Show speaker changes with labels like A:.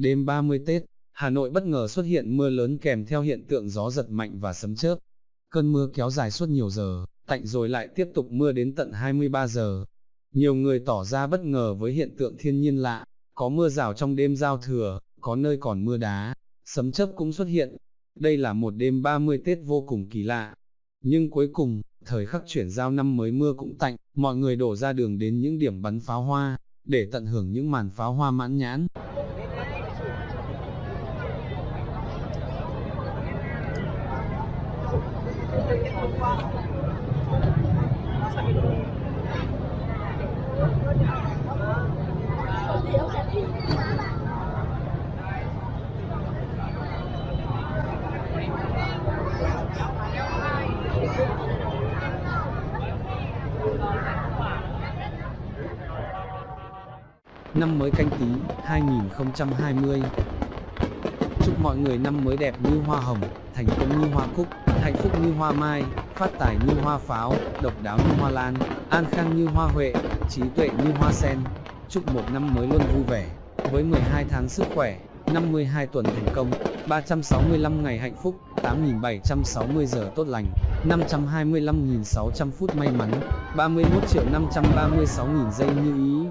A: Đêm 30 Tết, Hà Nội bất ngờ xuất hiện mưa lớn kèm theo hiện tượng gió giật mạnh và sấm chớp. Cơn mưa kéo dài suốt nhiều giờ, tạnh rồi lại tiếp tục mưa đến tận 23 giờ. Nhiều người tỏ ra bất ngờ với hiện tượng thiên nhiên lạ, có mưa rào trong đêm giao thừa, có nơi còn mưa đá, sấm chớp cũng xuất hiện. Đây là một đêm 30 Tết vô cùng kỳ lạ. Nhưng cuối cùng, thời khắc chuyển giao năm mới mưa cũng tạnh, mọi người đổ ra đường đến những điểm bắn pháo hoa, để tận hưởng những màn pháo hoa mãn nhãn. Năm mới canh tí 2020 Chúc mọi người năm mới đẹp như hoa hồng, thành công như hoa cúc, hạnh phúc như hoa mai, phát tài như hoa pháo, độc đáo như hoa lan, an khang như hoa huệ, trí tuệ như hoa sen. Chúc một năm mới luôn vui vẻ, với 12 tháng sức khỏe, 52 tuần thành công, 365 ngày hạnh phúc, 8.760 giờ tốt lành, 525.600 phút may mắn, 31 triệu 536.000 giây như ý.